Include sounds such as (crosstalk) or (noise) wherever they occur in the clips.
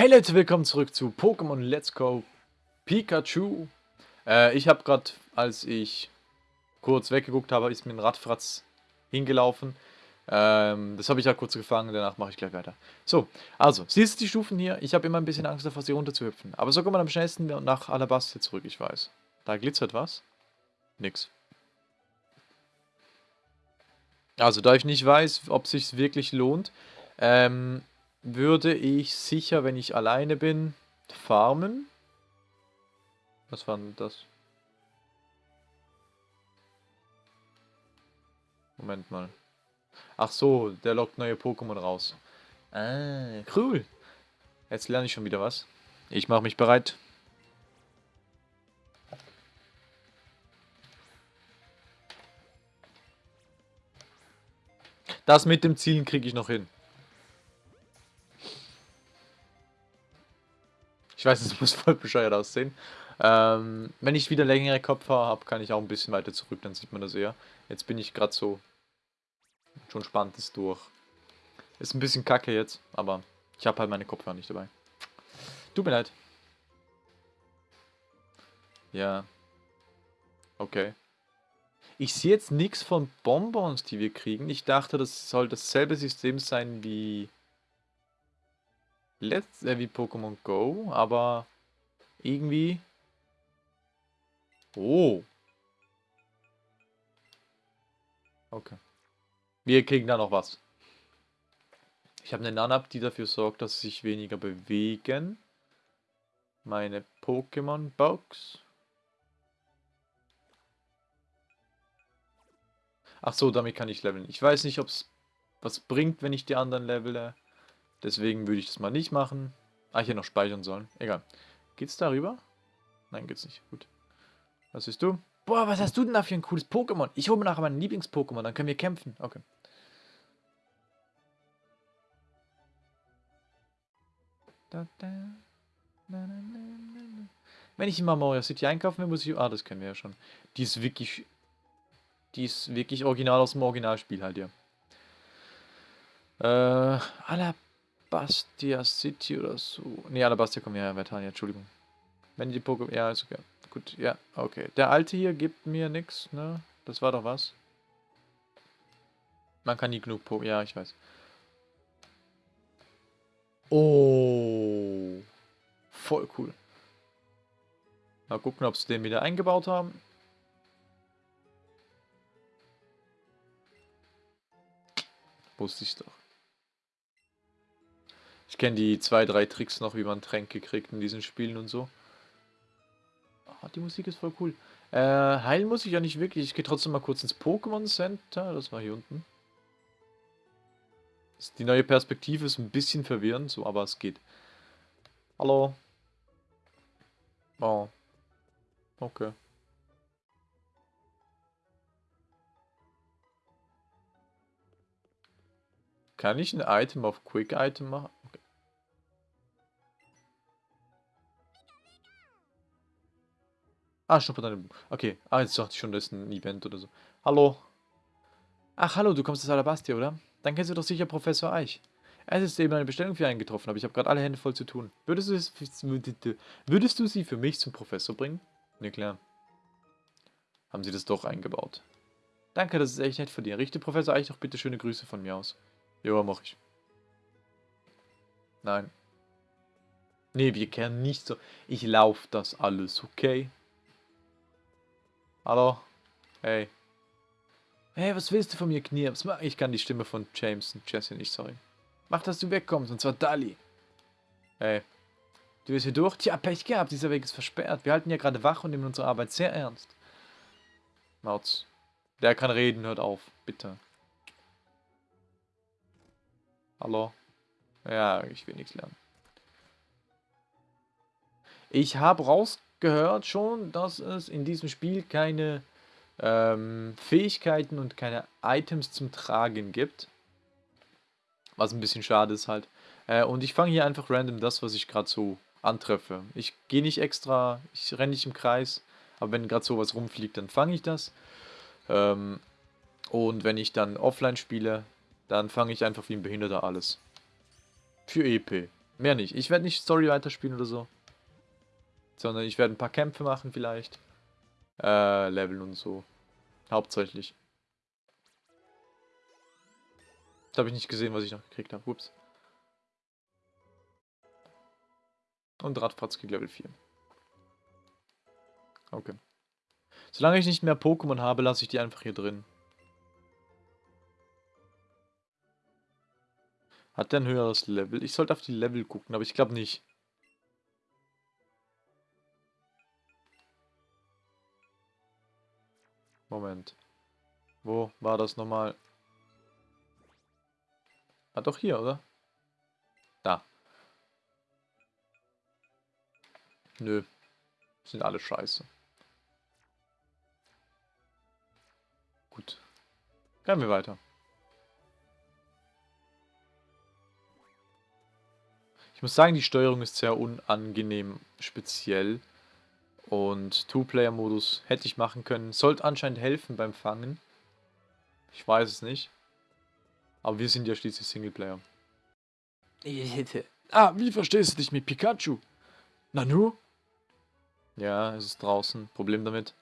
Hey Leute, willkommen zurück zu Pokémon Let's Go Pikachu. Äh, ich habe gerade, als ich kurz weggeguckt habe, ist mir ein Radfratz hingelaufen. Ähm, das habe ich ja kurz gefangen, danach mache ich gleich weiter. So, also, siehst du die Stufen hier? Ich habe immer ein bisschen Angst davor, sie runterzuhüpfen. Aber so kommt man am schnellsten nach Alabastia zurück, ich weiß. Da glitzert was. Nix. Also, da ich nicht weiß, ob es sich wirklich lohnt, ähm, würde ich sicher, wenn ich alleine bin, farmen. Was war denn das? Moment mal. Ach so, der lockt neue Pokémon raus. Ah, cool. Jetzt lerne ich schon wieder was. Ich mache mich bereit. Das mit dem Zielen kriege ich noch hin. Ich weiß, es muss voll bescheuert aussehen. Ähm, wenn ich wieder längere Kopfhaare habe, kann ich auch ein bisschen weiter zurück, dann sieht man das eher. Jetzt bin ich gerade so schon spannendes durch. Ist ein bisschen kacke jetzt, aber ich habe halt meine Kopfhörer nicht dabei. Tut mir leid. Ja. Okay. Ich sehe jetzt nichts von Bonbons, die wir kriegen. Ich dachte, das soll dasselbe System sein wie Let's, äh, wie Pokémon Go, aber irgendwie... Oh. Okay. Wir kriegen da noch was. Ich habe eine Nanab, die dafür sorgt, dass sie sich weniger bewegen. Meine Pokémon-Box. Ach so, damit kann ich leveln. Ich weiß nicht, ob es was bringt, wenn ich die anderen levele. Deswegen würde ich das mal nicht machen. Ah, hier noch speichern sollen. Egal. Geht's darüber? Nein, geht's nicht. Gut. Was siehst du? Boah, was hast du denn da für ein cooles Pokémon? Ich hole mir nachher mein Lieblings-Pokémon, dann können wir kämpfen. Okay. Wenn ich in Mario City einkaufen will, muss ich... Ah, das kennen wir ja schon. Die ist wirklich... Die ist wirklich original aus dem Originalspiel halt, ja. Äh, Alabastia City oder so. Ne, Alabastia kommen ja ja, Entschuldigung. Wenn die Pokémon... Ja, ist okay. Gut, ja, okay. Der alte hier gibt mir nichts, ne? Das war doch was. Man kann nie genug Pokémon... Ja, ich weiß. Oh. Voll cool. Mal gucken, ob sie den wieder eingebaut haben. Wusste ich doch. Ich kenne die zwei, drei Tricks noch, wie man Tränke kriegt in diesen Spielen und so. Oh, die Musik ist voll cool. Äh, heilen muss ich ja nicht wirklich. Ich gehe trotzdem mal kurz ins Pokémon Center. Das war hier unten. Die neue Perspektive ist ein bisschen verwirrend, so, aber es geht. Hallo. Oh. Okay. Kann ich ein Item auf Quick Item machen? Ah, schon deine Okay. Ah, jetzt dachte ich schon, das ist ein Event oder so. Hallo. Ach, hallo, du kommst aus Alabastia, oder? Dann kennst du doch sicher Professor Eich. Es ist eben eine Bestellung für einen getroffen, aber ich habe gerade alle Hände voll zu tun. Würdest du, es, würdest du sie für mich zum Professor bringen? Ne, klar. Haben sie das doch eingebaut. Danke, das ist echt nett von dir. Richte Professor Eich doch bitte schöne Grüße von mir aus. Ja, mach ich. Nein. Nee, wir kennen nicht so. Ich lauf das alles, okay? Hallo? Hey. Hey, was willst du von mir, Knirps? Ich kann die Stimme von James und Jesse nicht, sorry. Mach, dass du wegkommst, und zwar Dali. Hey. Du bist hier durch? Tja, Pech gehabt, dieser Weg ist versperrt. Wir halten ja gerade wach und nehmen unsere Arbeit sehr ernst. Mautz. Der kann reden, hört auf. Bitte. Hallo? Ja, ich will nichts lernen. Ich habe rausgehört schon, dass es in diesem Spiel keine ähm, Fähigkeiten und keine Items zum Tragen gibt. Was ein bisschen schade ist halt. Äh, und ich fange hier einfach random das, was ich gerade so antreffe. Ich gehe nicht extra, ich renne nicht im Kreis, aber wenn gerade sowas rumfliegt, dann fange ich das. Ähm, und wenn ich dann offline spiele, dann fange ich einfach wie ein Behinderter alles. Für EP. Mehr nicht. Ich werde nicht Story weiterspielen oder so. Sondern ich werde ein paar Kämpfe machen vielleicht. Äh, Leveln und so. Hauptsächlich. Da habe ich nicht gesehen, was ich noch gekriegt habe. Ups. Und Radfratz kriegt Level 4. Okay. Solange ich nicht mehr Pokémon habe, lasse ich die einfach hier drin. Hat der ein höheres Level? Ich sollte auf die Level gucken, aber ich glaube nicht. Moment. Wo war das nochmal? Ah, doch hier, oder? Da. Nö. Sind alle scheiße. Gut. Gehen wir weiter. Ich muss sagen, die Steuerung ist sehr unangenehm speziell. Und Two-Player-Modus hätte ich machen können. Sollte anscheinend helfen beim Fangen. Ich weiß es nicht. Aber wir sind ja schließlich Singleplayer. (laughs) Ah, wie verstehst du dich mit Pikachu? Nanu? Ja, es ist draußen. Problem damit.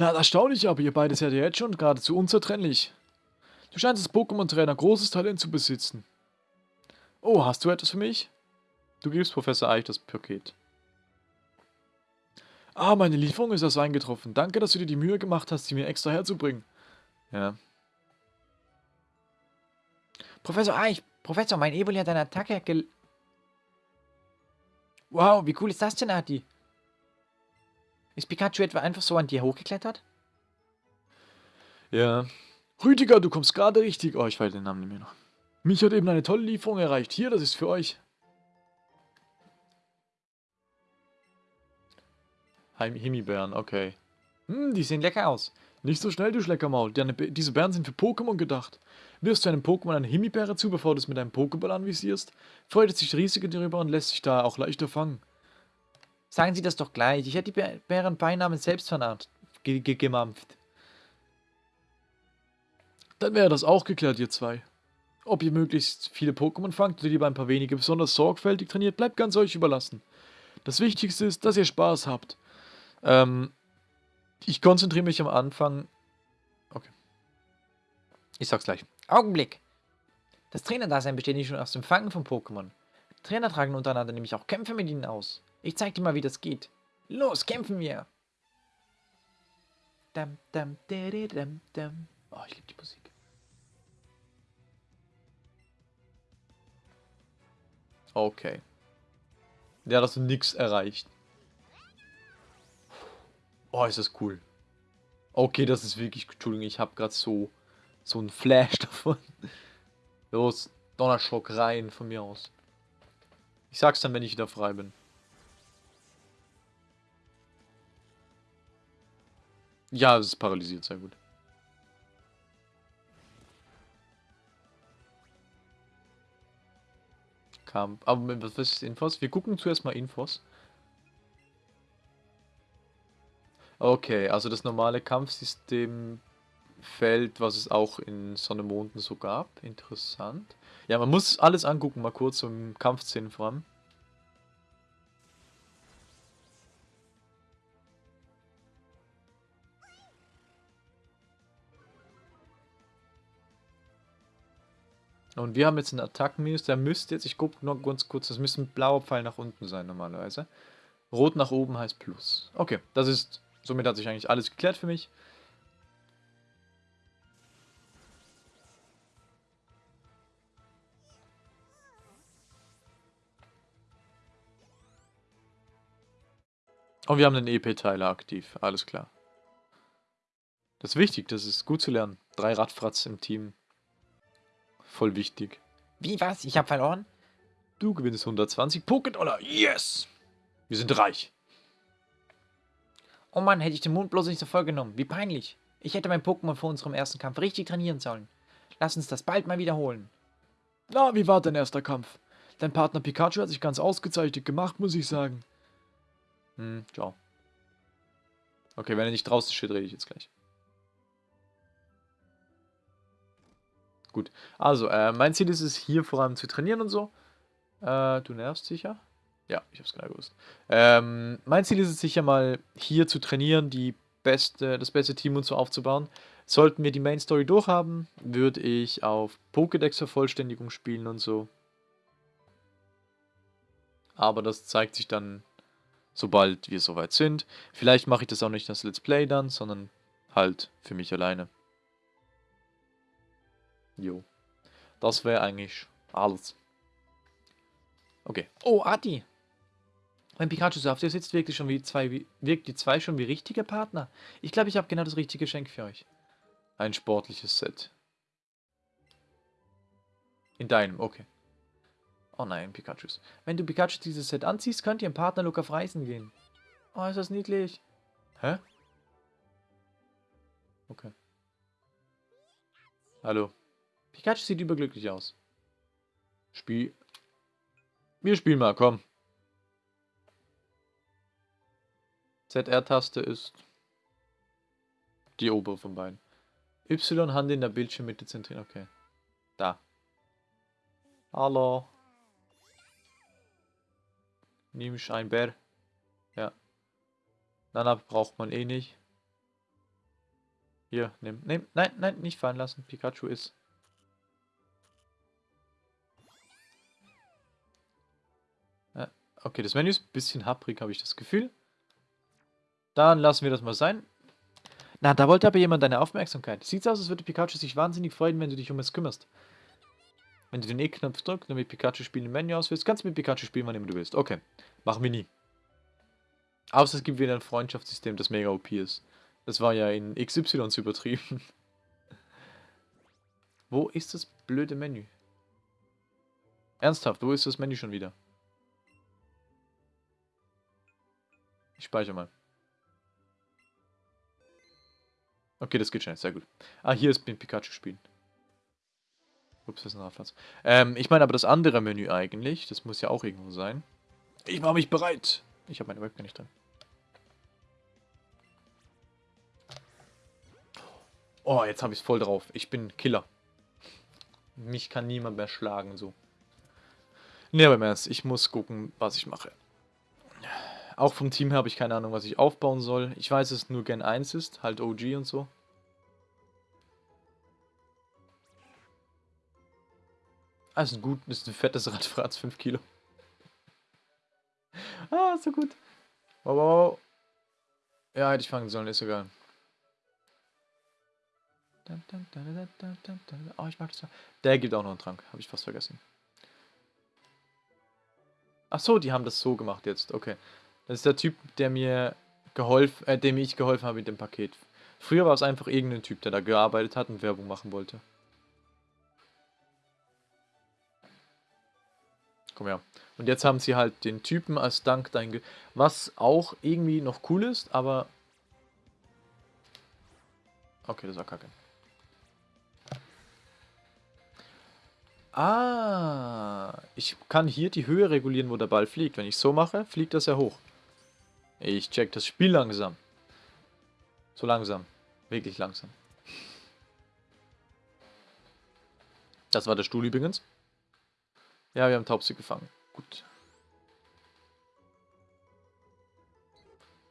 Na, erstaunlich, aber ihr beide seid ja jetzt schon geradezu unzertrennlich. Du scheinst als Pokémon-Trainer großes Talent zu besitzen. Oh, hast du etwas für mich? Du gibst Professor Eich das Paket. Ah, meine Lieferung ist erst eingetroffen. Danke, dass du dir die Mühe gemacht hast, sie mir extra herzubringen. Ja. Professor Eich, Professor, mein Evoli hat eine Attacke gel... Wow, wie cool ist das denn, Adi? Ist Pikachu etwa einfach so an dir hochgeklettert? Ja. Rüdiger, du kommst gerade richtig. Oh, ich weiß den Namen nicht mehr noch. Mich hat eben eine tolle Lieferung erreicht. Hier, das ist für euch. Heim Himbeeren, okay. Hm, die sehen lecker aus. Nicht so schnell, du Schleckermaul. Diese Bären sind für Pokémon gedacht. Wirfst du einem Pokémon eine Himbeere zu, bevor du es mit einem Pokéball anvisierst, freut es sich riesig darüber und lässt sich da auch leichter fangen. Sagen Sie das doch gleich. Ich hätte die Bären beinahe selbst vernarrt, gemampft. Dann wäre das auch geklärt, ihr zwei. Ob ihr möglichst viele Pokémon fangt oder lieber ein paar wenige besonders sorgfältig trainiert, bleibt ganz euch überlassen. Das Wichtigste ist, dass ihr Spaß habt. Ähm, ich konzentriere mich am Anfang... Okay. Ich sag's gleich. Augenblick. Das Trainerdasein besteht nicht nur aus dem Fangen von Pokémon. Trainer tragen untereinander nämlich auch Kämpfe mit ihnen aus. Ich zeig dir mal, wie das geht. Los, kämpfen wir! Dum, dum, dum, dum. Oh, ich liebe die Musik. Okay. Ja, dass du nichts erreicht. Oh, ist das cool. Okay, das ist wirklich... Entschuldigung, ich habe gerade so... So ein Flash (laughs) davon. Los, Donnerschock rein von mir aus. Ich sag's dann, wenn ich wieder frei bin. Ja, es ist paralysiert, sehr gut. Kampf. Aber was ist Infos? Wir gucken zuerst mal Infos. Okay, also das normale Kampfsystem fällt, was es auch in Sonne Monden so gab. Interessant. Ja, man muss alles angucken, mal kurz im Kampfszenen vor allem. Und wir haben jetzt einen Attackenminus, der müsste jetzt, ich gucke noch ganz kurz, das müsste ein blauer Pfeil nach unten sein normalerweise. Rot nach oben heißt Plus. Okay, das ist, somit hat sich eigentlich alles geklärt für mich. Und wir haben den EP-Teiler aktiv, alles klar. Das ist wichtig, das ist gut zu lernen. Drei Radfratz im Team Voll wichtig. Wie, was? Ich habe verloren? Du gewinnst 120 Pokédollar. Yes! Wir sind reich. Oh Mann, hätte ich den Mond bloß nicht so voll genommen. Wie peinlich. Ich hätte mein Pokémon vor unserem ersten Kampf richtig trainieren sollen. Lass uns das bald mal wiederholen. Na, wie war dein erster Kampf? Dein Partner Pikachu hat sich ganz ausgezeichnet gemacht, muss ich sagen. Hm, ciao. Okay, wenn er nicht draußen steht, rede ich jetzt gleich. Gut, also, äh, mein Ziel ist es, hier vor allem zu trainieren und so. Äh, du nervst sicher? Ja, ich hab's genau gewusst. Ähm, mein Ziel ist es sicher mal, hier zu trainieren, die beste, das beste Team und so aufzubauen. Sollten wir die Main Story durchhaben, würde ich auf Pokédex-Vervollständigung spielen und so. Aber das zeigt sich dann, sobald wir soweit sind. Vielleicht mache ich das auch nicht als Let's Play dann, sondern halt für mich alleine. Jo. Das wäre eigentlich alles. Okay. Oh, Adi. Mein Pikachu so auf der sitzt wirklich schon wie zwei, wie, wirkt die zwei schon wie richtige Partner. Ich glaube, ich habe genau das richtige Geschenk für euch. Ein sportliches Set. In deinem, okay. Oh nein, Pikachus. Wenn du Pikachu dieses Set anziehst, könnt ihr im Partnerlook auf Reisen gehen. Oh, ist das niedlich. Hä? Okay. Hallo. Pikachu sieht überglücklich aus. Spiel. Wir spielen mal, komm. ZR-Taste ist die obere von beiden. Y Hand in der Bildschirmmitte zentrieren. Okay. Da. Hallo. Nimmst ein Bär. Ja. Nana braucht man eh nicht. Hier, nimm. Nimm. Nein, nein, nicht fallen lassen. Pikachu ist. Okay, das Menü ist ein bisschen haprig, habe ich das Gefühl. Dann lassen wir das mal sein. Na, da wollte aber jemand deine Aufmerksamkeit. Sieht aus, als würde Pikachu sich wahnsinnig freuen, wenn du dich um es kümmerst. Wenn du den E-Knopf drückst und mit Pikachu spielen im Menü auswählst, kannst du mit Pikachu spielen, wann immer du willst. Okay, machen wir nie. Außer es gibt wieder ein Freundschaftssystem, das mega OP ist. Das war ja in XY übertrieben. (laughs) wo ist das blöde Menü? Ernsthaft, wo ist das Menü schon wieder? Ich speichere mal. Okay, das geht schnell, sehr gut. Ah, hier ist mit Pikachu spielen. Ups, das ist ein Nachplatz. Ähm, ich meine aber das andere Menü eigentlich. Das muss ja auch irgendwo sein. Ich mache mich bereit. Ich habe meine Webcam nicht drin. Oh, jetzt habe ich es voll drauf. Ich bin Killer. Mich kann niemand mehr schlagen, so. Ne, aber im Ernst, ich muss gucken, was ich mache. Auch vom Team her habe ich keine Ahnung, was ich aufbauen soll. Ich weiß, dass es nur Gen 1 ist, halt OG und so. Ah, ist ein gut, ist ein fettes Radfratz, 5 Kilo. (laughs) ah, so gut. Wow, wow. Ja, hätte ich fangen sollen, ist egal. Oh, ich mag das. Der gibt auch noch einen Trank, habe ich fast vergessen. Ach so, die haben das so gemacht jetzt, okay. Das ist der Typ, der mir geholfen, äh, dem ich geholfen habe mit dem Paket. Früher war es einfach irgendein Typ, der da gearbeitet hat und Werbung machen wollte. Komm her. Und jetzt haben sie halt den Typen als Dank dahin Was auch irgendwie noch cool ist, aber... Okay, das war kacke. Ah, ich kann hier die Höhe regulieren, wo der Ball fliegt. Wenn ich so mache, fliegt das ja hoch. Ich check das Spiel langsam. So langsam. Wirklich langsam. Das war der Stuhl übrigens. Ja, wir haben Taubsi gefangen. Gut.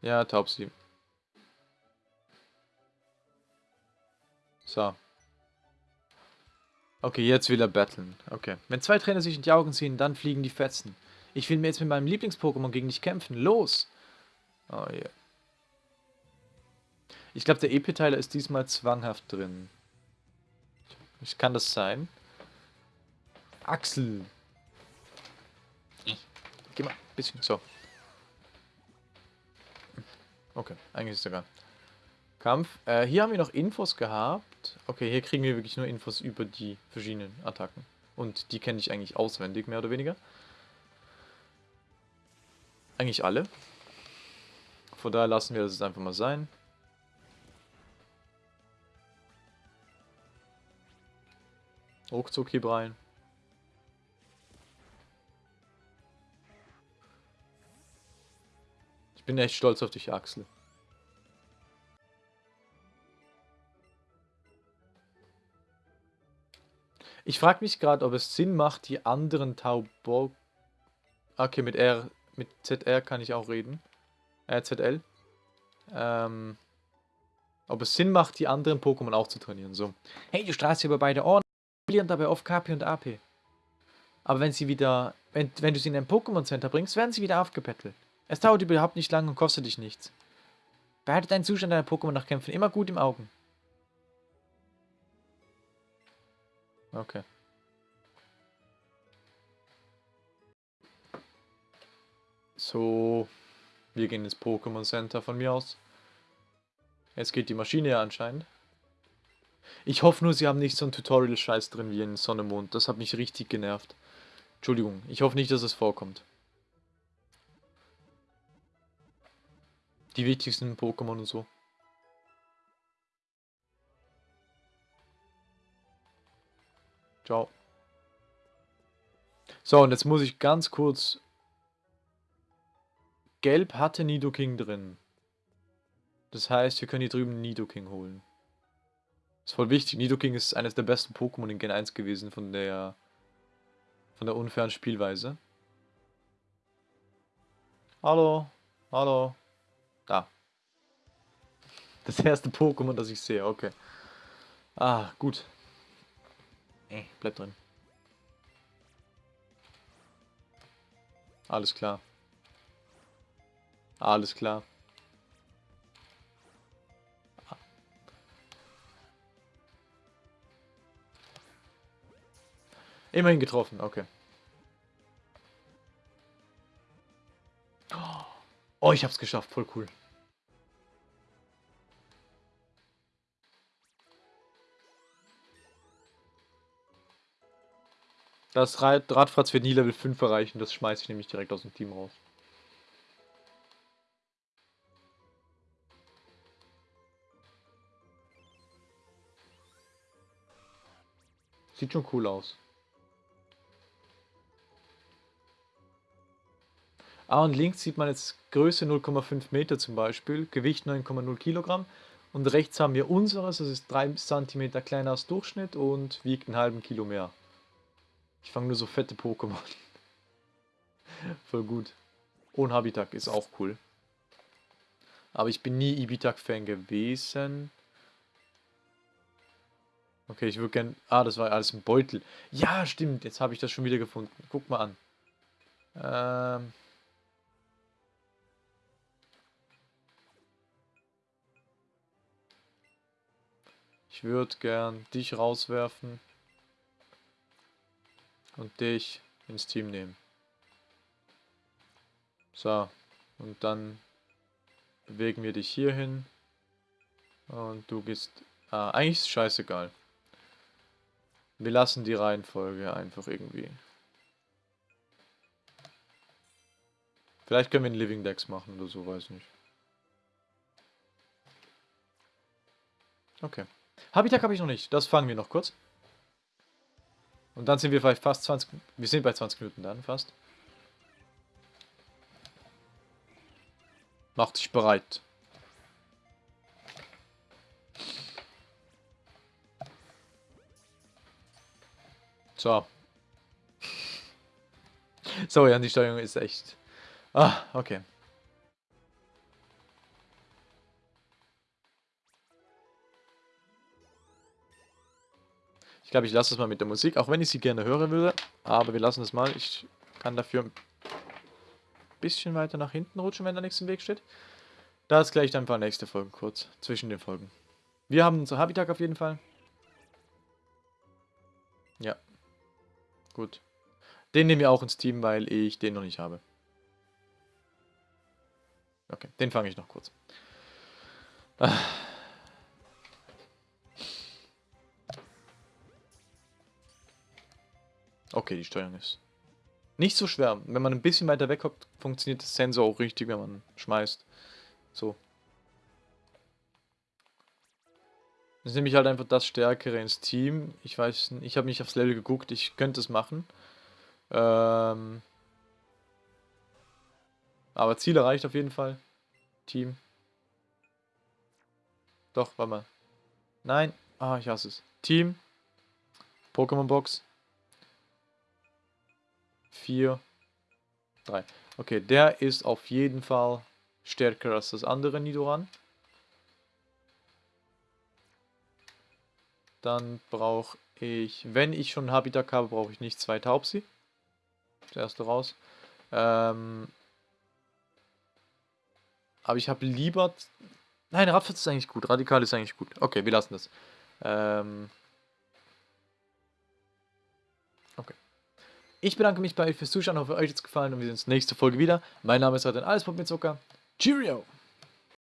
Ja, Taubsi. So. Okay, jetzt will er battlen. Okay. Wenn zwei Trainer sich in die Augen ziehen, dann fliegen die Fetzen. Ich will mir jetzt mit meinem Lieblings-Pokémon gegen dich kämpfen. Los! Oh. Yeah. Ich glaube, der EP-Teiler ist diesmal zwanghaft drin. Ich kann das sein? Axel. Geh mal, ein bisschen, so. Okay, eigentlich ist egal. Kampf. Äh, hier haben wir noch Infos gehabt. Okay, hier kriegen wir wirklich nur Infos über die verschiedenen Attacken. Und die kenne ich eigentlich auswendig, mehr oder weniger. Eigentlich alle. Von daher lassen wir das jetzt einfach mal sein. Ruckzuck hier rein. bin echt stolz auf dich, Axel. Ich frage mich gerade, ob es Sinn macht, die anderen Taubo... Okay, mit R, mit ZR kann ich auch reden. RZL. Ähm, ob es Sinn macht, die anderen Pokémon auch zu trainieren, so. Hey, du strahlst über beide Ohren, verlieren dabei oft KP und AP. Aber wenn sie wieder, wenn, wenn du sie in ein Pokémon Center bringst, werden sie wieder aufgepettelt. Es dauert überhaupt nicht lang und kostet dich nichts. Behalte deinen Zustand deiner Pokémon nach Kämpfen immer gut im Augen. Okay. So, wir gehen ins Pokémon Center von mir aus. Jetzt geht die Maschine ja anscheinend. Ich hoffe nur, sie haben nicht so ein Tutorial-Scheiß drin wie in Sonne Mond. Das hat mich richtig genervt. Entschuldigung, ich hoffe nicht, dass es vorkommt. Die wichtigsten Pokémon und so. Ciao. So, und jetzt muss ich ganz kurz... Gelb hatte Nidoking drin. Das heißt, wir können hier drüben Nidoking holen. Ist voll wichtig. Nidoking ist eines der besten Pokémon in Gen 1 gewesen von der von der unfairen Spielweise. Hallo, hallo. Da. Das erste Pokémon, das ich sehe, okay. Ah, gut. Bleib drin. Alles klar. Alles klar. Immerhin getroffen, okay. Oh, ich hab's geschafft, voll cool. Das Rad Radfratz wird nie Level 5 erreichen, das schmeiße ich nämlich direkt aus dem Team raus. Sieht schon cool aus. Ah, und links sieht man jetzt Größe 0,5 Meter zum Beispiel, Gewicht 9,0 Kilogramm. Und rechts haben wir unseres, das ist 3 cm kleiner als Durchschnitt und wiegt einen halben Kilo mehr. Ich fange nur so fette Pokémon. (laughs) Voll gut. Und Habitak ist auch cool. Aber ich bin nie Ibitak-Fan gewesen. Okay, ich würde gern... Ah, das war alles ein Beutel. Ja, stimmt. Jetzt habe ich das schon wieder gefunden. Guck mal an. Ähm... Ich würde gern dich rauswerfen und dich ins Team nehmen. So, und dann bewegen wir dich hier hin und du gehst... Ah, eigentlich ist es scheißegal. Wir lassen die Reihenfolge einfach irgendwie. Vielleicht können wir einen Living Dex machen oder so, weiß nicht. Okay. Habitat habe ich noch nicht. Das fangen wir noch kurz. Und dann sind wir vielleicht fast 20... Wir sind bei 20 Minuten dann fast. Mach dich bereit. So. Sorry, an die Steuerung ist echt... Ah, okay. Ich glaube, ich lasse es mal mit der Musik, auch wenn ich sie gerne hören würde. Aber wir lassen es mal. Ich kann dafür ein bisschen weiter nach hinten rutschen, wenn da nichts im Weg steht. Das gleich dann paar nächste Folgen kurz, zwischen den Folgen. Wir haben unser Habitat auf jeden Fall. Ja. Gut. Den nehmen wir auch ins Team, weil ich den noch nicht habe. Okay, den fange ich noch kurz. Ah. Okay, die Steuerung ist nicht so schwer. Wenn man ein bisschen weiter weg hockt, funktioniert das Sensor auch richtig, wenn man schmeißt. So. Das ist nämlich halt einfach das Stärkere ins Team. Ich weiß ich habe nicht aufs Level geguckt, ich könnte es machen. Ähm aber Ziel erreicht auf jeden Fall. Team. Doch, warte mal. Nein. Ah, ich hasse es. Team. Pokémon Box. 4. 3. Okay, der ist auf jeden Fall stärker als das andere Nidoran. Dann brauche ich, wenn ich schon Habitat habe, brauche ich nicht zwei Taubsi. Das erste raus. Ähm, aber ich habe lieber... Nein, Radfitz ist eigentlich gut. Radikal ist eigentlich gut. Okay, wir lassen das. Ähm, okay. Ich bedanke mich bei euch fürs Zuschauen. hoffe, euch hat es gefallen und wir sehen uns nächste Folge wieder. Mein Name ist Radin Alles mit Zucker. Cheerio!